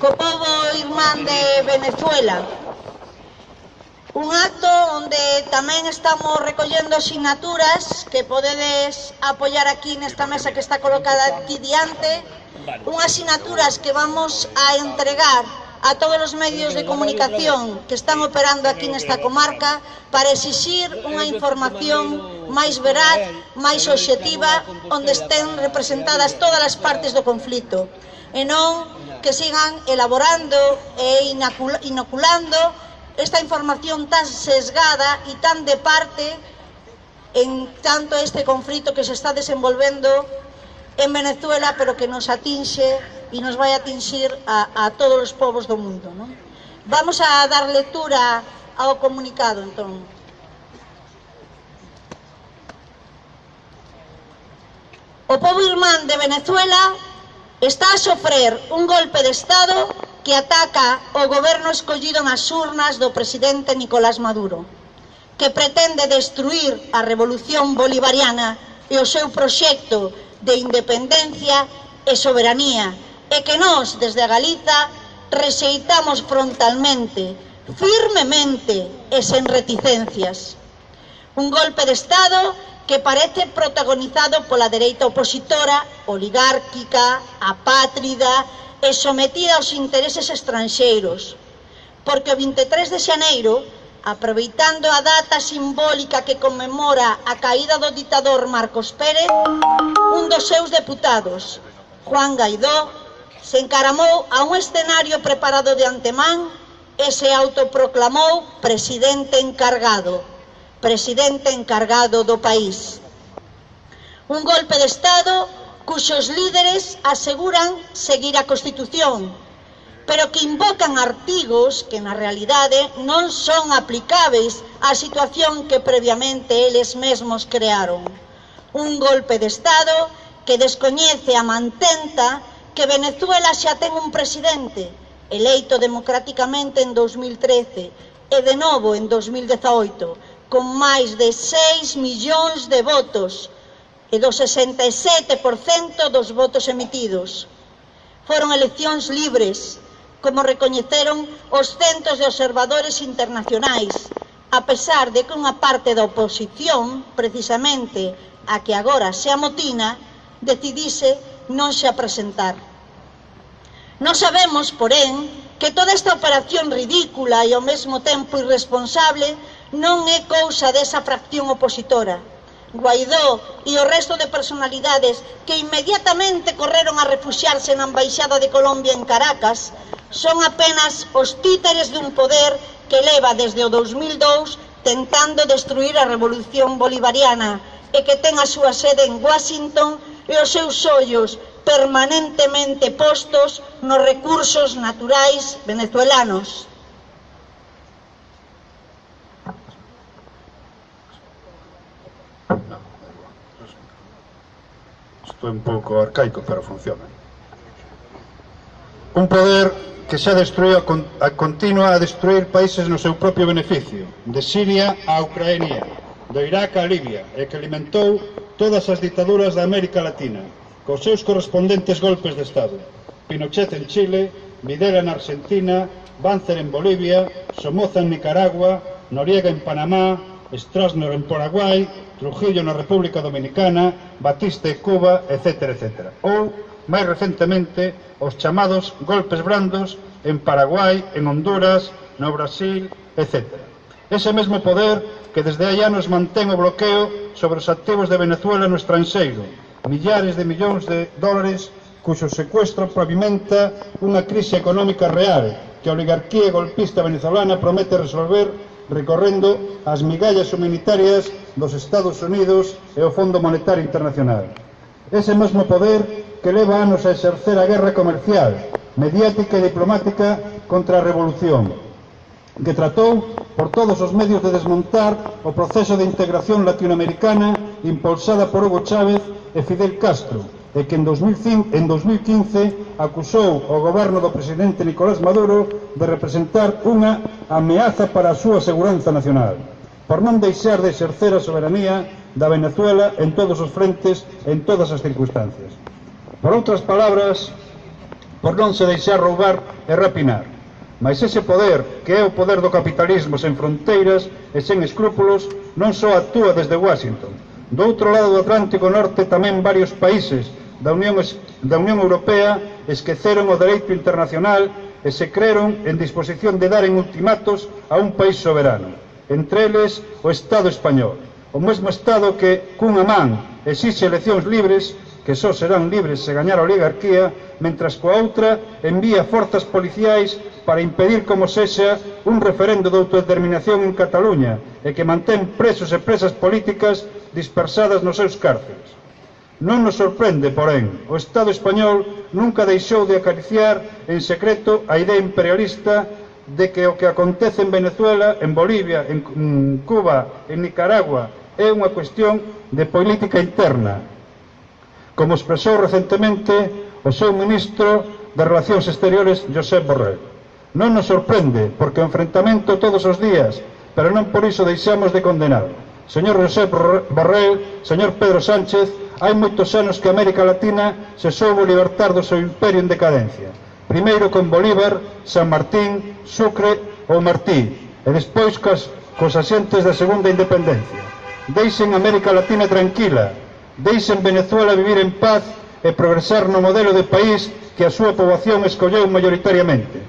co povo irmán de Venezuela. Un acto onde tamén estamos recollendo asignaturas que podedes apoiar aquí nesta mesa que está colocada aquí diante. Unhas asignaturas que vamos a entregar a todos os medios de comunicación que están operando aquí nesta comarca para exixir unha información máis veraz, máis objetiva, onde estén representadas todas as partes do conflito e non que sigan elaborando e inoculando esta información tan sesgada e tan de parte en tanto este conflito que se está desenvolvendo en Venezuela, pero que nos atinxe e nos vai atinxir a, a todos os povos do mundo. Non? Vamos a dar lectura ao comunicado, entón. O povo irmán de Venezuela está a sofrer un golpe de Estado que ataca o goberno escollido nas urnas do presidente Nicolás Maduro, que pretende destruir a revolución bolivariana e o seu proxecto de independencia e soberanía, e que nós, desde a Galiza, rexeitamos frontalmente, firmemente e sen reticencias. Un golpe de Estado que parece protagonizado pola dereita opositora, oligárquica, apátrida e sometida aos intereses estranxeiros. Porque o 23 de xaneiro, aproveitando a data simbólica que conmemora a caída do ditador Marcos Pérez, un dos seus deputados, Juan Gaidó, se encaramou a un escenario preparado de antemán e se autoproclamou presidente encargado presidente encargado do país. Un golpe de Estado cuxos líderes aseguran seguir a Constitución, pero que invocan artigos que na realidade non son aplicáveis á situación que previamente eles mesmos crearon. Un golpe de Estado que descoñece a mantenta que Venezuela xa ten un presidente eleito democráticamente en 2013 e de novo en 2018, con máis de 6 millóns de votos e do 67% dos votos emitidos. Foron eleccións libres, como recoñeceron os centos de observadores internacionais, a pesar de que unha parte da oposición, precisamente a que agora se amotina, decidise non se apresentar. Non sabemos, porén, que toda esta operación ridícula e ao mesmo tempo irresponsable non é cousa desa fracción opositora. Guaidó e o resto de personalidades que inmediatamente correron a refuxiarse na Embaixada de Colombia en Caracas son apenas os títeres dun poder que leva desde o 2002 tentando destruir a revolución bolivariana e que ten a súa sede en Washington e os seus ollos permanentemente postos nos recursos naturais venezuelanos. Isto é un pouco arcaico, pero funciona. Un poder que xa destruiu a, continua a destruir países no seu propio beneficio, de Siria a Ucrania, do Irak a Libia, e que alimentou todas as ditaduras da América Latina, cos seus correspondentes golpes de Estado. Pinochet en Chile, Videla en Argentina, Banzer en Bolivia, Somoza en Nicaragua, Noriega en Panamá, Strasner en Paraguay, Trujillo na República Dominicana, Batista e Cuba, etc. etc. Ou, máis recentemente, os chamados golpes brandos en Paraguai, en Honduras, no Brasil, etc. Ese mesmo poder que desde hai anos mantén o bloqueo sobre os activos de Venezuela no estranxeiro, millares de millóns de dólares cuxo secuestro pavimenta unha crise económica real que a oligarquía golpista venezolana promete resolver recorrendo ás migallas humanitarias dos Estados Unidos e o Fondo Monetario Internacional. Ese mesmo poder que leva anos a exercer a guerra comercial, mediática e diplomática contra a revolución, que tratou por todos os medios de desmontar o proceso de integración latinoamericana impulsada por Hugo Chávez e Fidel Castro, e que en, 2005, en 2015 acusou o goberno do presidente Nicolás Maduro de representar unha ameaza para a súa seguranza nacional por non deixar de exercer a soberanía da Venezuela en todos os frentes, en todas as circunstancias. Por outras palabras, por non se deixar roubar e rapinar. Mas ese poder, que é o poder do capitalismo sen fronteiras e sen escrúpulos, non só actúa desde Washington. Do outro lado do Atlántico Norte tamén varios países da Unión, da Unión Europea esqueceron o dereito internacional e se creron en disposición de dar en ultimatos a un país soberano, entre eles o Estado español, o mesmo Estado que, cunha man, exixe eleccións libres que só serán libres se gañar a oligarquía, mentras coa outra envía forzas policiais para impedir como sexa un referendo de autodeterminación en Cataluña e que mantén presos e presas políticas dispersadas nos seus cárceles. Non nos sorprende, porén, o Estado español nunca deixou de acariciar en secreto a idea imperialista de que o que acontece en Venezuela, en Bolivia, en mm, Cuba, en Nicaragua, é unha cuestión de política interna. Como expresou recentemente o seu ministro de Relacións Exteriores, Josep Borrell. Non nos sorprende, porque o enfrentamento todos os días, pero non por iso deixamos de condenar. Señor Josep Borrell, señor Pedro Sánchez, Hai moitos anos que América Latina se soubo libertar do seu imperio en decadencia. Primeiro con Bolívar, San Martín, Sucre ou Martí, e despois cos, cos asentes da segunda independencia. Deixen América Latina tranquila, deixen Venezuela vivir en paz e progresar no modelo de país que a súa poboación escolleu mayoritariamente.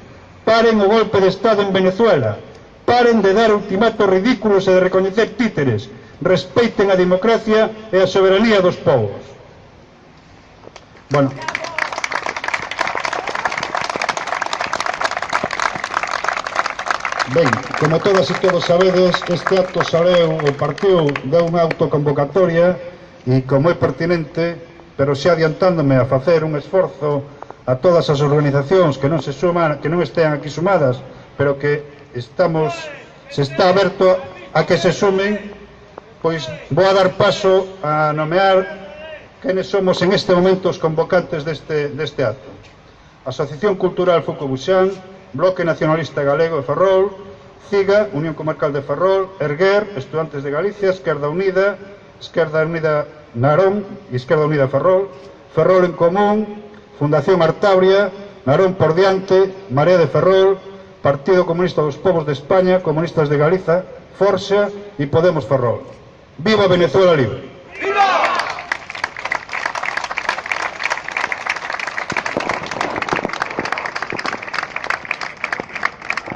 Paren o golpe de Estado en Venezuela, paren de dar ultimatos ridículos e de recoñecer títeres, respeiten a democracia e a soberanía dos povos. Bueno. Ben, como todas e todos sabedes, este acto saleu o partiu de unha autoconvocatoria e como é pertinente, pero xa adiantándome a facer un esforzo a todas as organizacións que non se suman, que non estean aquí sumadas, pero que estamos se está aberto a que se sumen Pois vou a dar paso a nomear quenes somos en este momento os convocantes deste, deste acto. Asociación Cultural Fucobuxán, Bloque Nacionalista Galego de Ferrol, CIGA, Unión Comarcal de Ferrol, Erguer, Estudantes de Galicia, Esquerda Unida, Esquerda Unida Narón e Esquerda Unida Ferrol, Ferrol en Común, Fundación Artabria, Narón por Diante, Marea de Ferrol, Partido Comunista dos Povos de España, Comunistas de Galiza, Forxa e Podemos Ferrol. Viva Venezuela libre!